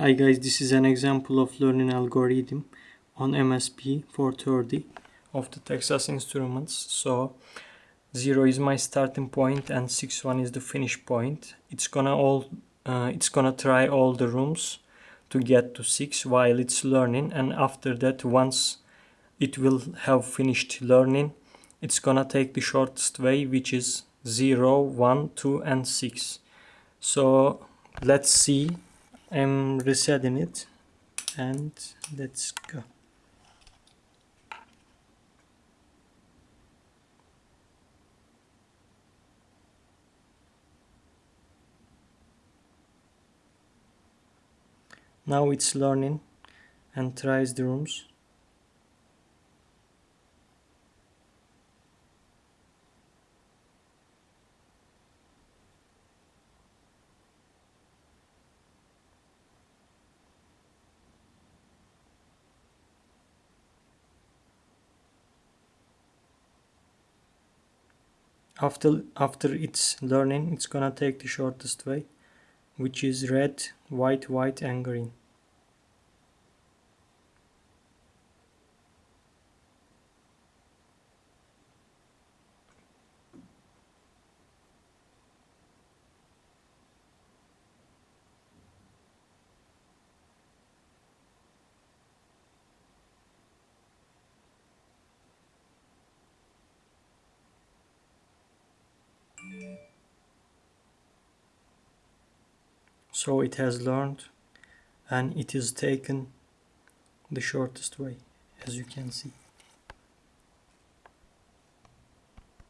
Hi guys, this is an example of learning algorithm on MSP 430 of the Texas Instruments. So 0 is my starting point and 61 is the finish point. It's gonna all uh, it's gonna try all the rooms to get to 6 while it's learning and after that once it will have finished learning it's gonna take the shortest way which is 0, 1, 2 and 6. So let's see I'm resetting it and let's go. Now it's learning and tries the rooms. After after it's learning it's gonna take the shortest way which is red white white and green so it has learned and it is taken the shortest way as you can see